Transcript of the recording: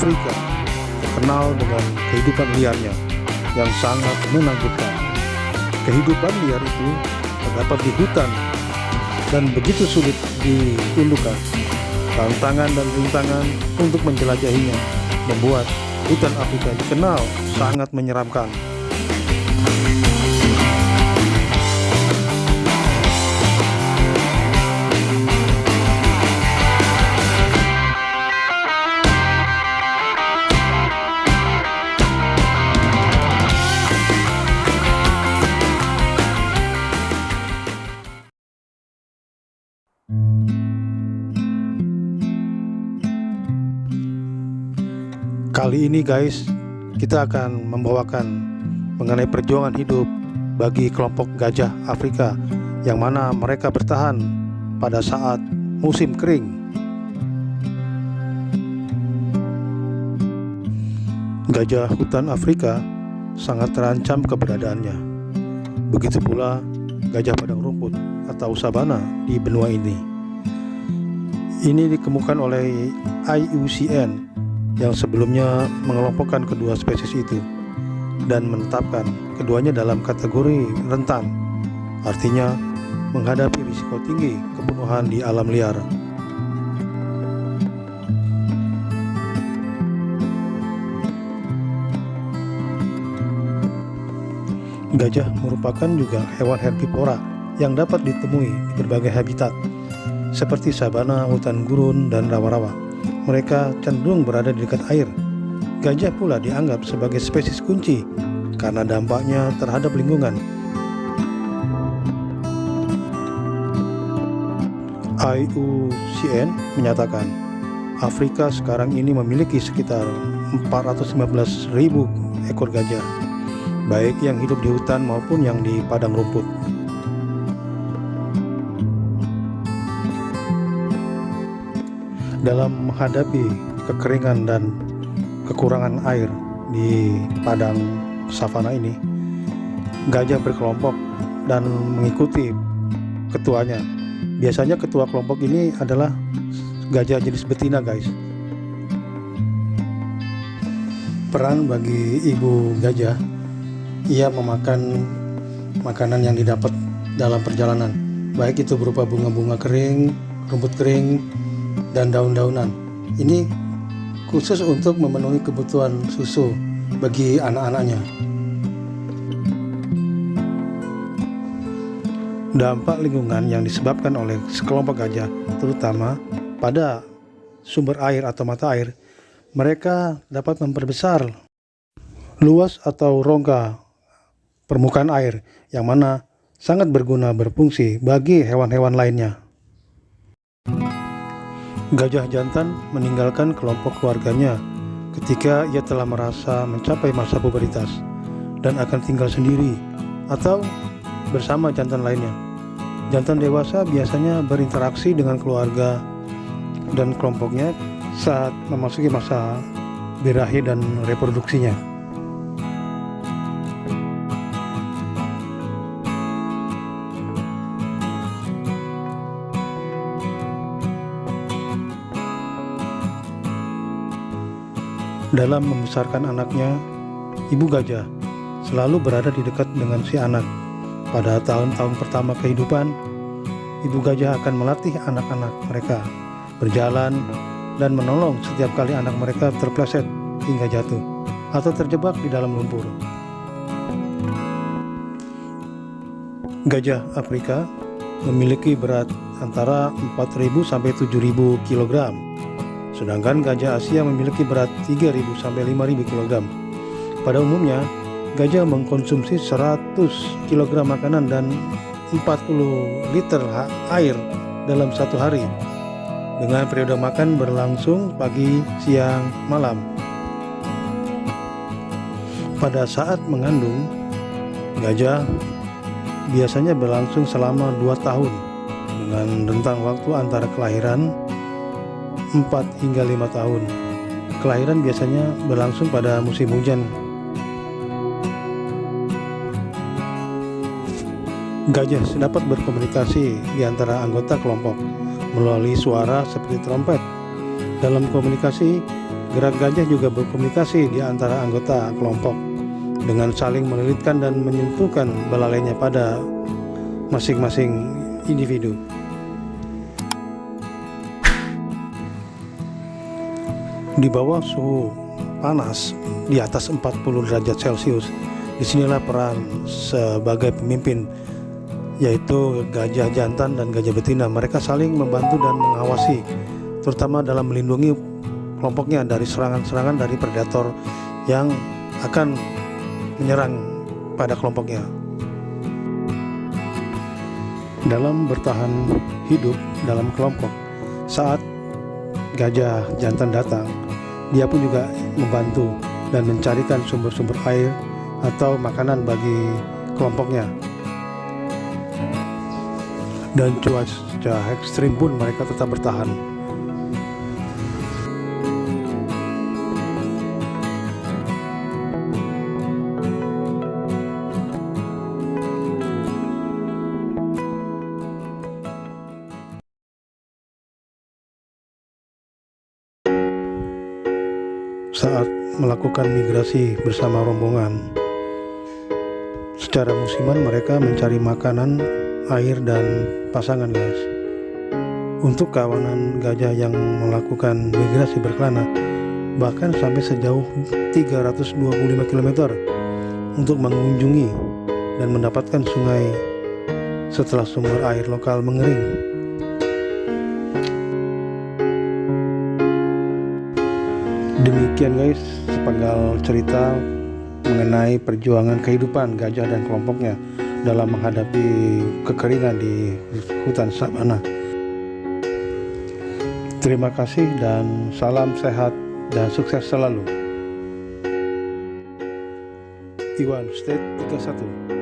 Afrika terkenal dengan kehidupan liarnya yang sangat menakjubkan. Kehidupan liar itu terdapat di hutan dan begitu sulit ditundukkan. Tantangan dan rintangan untuk menjelajahinya membuat hutan Afrika dikenal sangat menyeramkan. Kali ini guys, kita akan membawakan mengenai perjuangan hidup bagi kelompok gajah Afrika yang mana mereka bertahan pada saat musim kering. Gajah hutan Afrika sangat terancam keberadaannya. Begitu pula gajah padang rumput atau sabana di benua ini. Ini dikemukakan oleh IUCN yang sebelumnya mengelompokkan kedua spesies itu dan menetapkan keduanya dalam kategori rentan, artinya menghadapi risiko tinggi kebunuhan di alam liar. Gajah merupakan juga hewan herbivora yang dapat ditemui di berbagai habitat, seperti sabana, hutan gurun, dan rawa-rawa mereka cenderung berada di dekat air. Gajah pula dianggap sebagai spesies kunci karena dampaknya terhadap lingkungan. IUCN menyatakan Afrika sekarang ini memiliki sekitar 415.000 ekor gajah, baik yang hidup di hutan maupun yang di padang rumput. Dalam menghadapi kekeringan dan kekurangan air di padang savana ini gajah berkelompok dan mengikuti ketuanya. Biasanya ketua kelompok ini adalah gajah jenis betina guys. Peran bagi ibu gajah ia memakan makanan yang didapat dalam perjalanan. Baik itu berupa bunga-bunga kering rumput kering dan daun-daunan. Ini khusus untuk memenuhi kebutuhan susu bagi anak-anaknya. Dampak lingkungan yang disebabkan oleh sekelompok gajah, terutama pada sumber air atau mata air, mereka dapat memperbesar luas atau rongga permukaan air yang mana sangat berguna berfungsi bagi hewan-hewan lainnya. Gajah jantan meninggalkan kelompok keluarganya ketika ia telah merasa mencapai masa pubertas dan akan tinggal sendiri atau bersama jantan lainnya. Jantan dewasa biasanya berinteraksi dengan keluarga dan kelompoknya saat memasuki masa birahi dan reproduksinya. Dalam membesarkan anaknya, ibu gajah selalu berada di dekat dengan si anak. Pada tahun-tahun pertama kehidupan, ibu gajah akan melatih anak-anak mereka berjalan dan menolong setiap kali anak mereka terpleset hingga jatuh atau terjebak di dalam lumpur. Gajah Afrika memiliki berat antara 4.000 sampai 7.000 kg sedangkan gajah Asia memiliki berat 3.000 sampai 5.000 kg. Pada umumnya, gajah mengkonsumsi 100 kg makanan dan 40 liter air dalam satu hari dengan periode makan berlangsung pagi, siang, malam. Pada saat mengandung, gajah biasanya berlangsung selama 2 tahun dengan rentang waktu antara kelahiran 4 hingga 5 tahun. Kelahiran biasanya berlangsung pada musim hujan. Gajah dapat berkomunikasi di antara anggota kelompok melalui suara seperti trompet. Dalam komunikasi, Gerak gajah juga berkomunikasi di antara anggota kelompok dengan saling melilitkan dan menyentuhkan belalainya pada masing-masing individu. Di bawah suhu panas di atas 40 derajat Celcius, di sinilah peran sebagai pemimpin yaitu gajah jantan dan gajah betina. Mereka saling membantu dan mengawasi, terutama dalam melindungi kelompoknya dari serangan-serangan dari predator yang akan menyerang pada kelompoknya. Dalam bertahan hidup dalam kelompok, saat gajah jantan datang, dia pun juga membantu dan mencarikan sumber-sumber air atau makanan bagi kelompoknya. Dan cuaca ekstrim pun mereka tetap bertahan. Saat melakukan migrasi bersama rombongan. Secara musiman mereka mencari makanan, air, dan pasangan guys. Untuk kawanan gajah yang melakukan migrasi berkelana, bahkan sampai sejauh 325 km untuk mengunjungi dan mendapatkan sungai setelah sumber air lokal mengering. Demikian guys sepenggal cerita mengenai perjuangan kehidupan gajah dan kelompoknya dalam menghadapi kekeringan di hutan sabana. Terima kasih dan salam sehat dan sukses selalu. Iwan State 31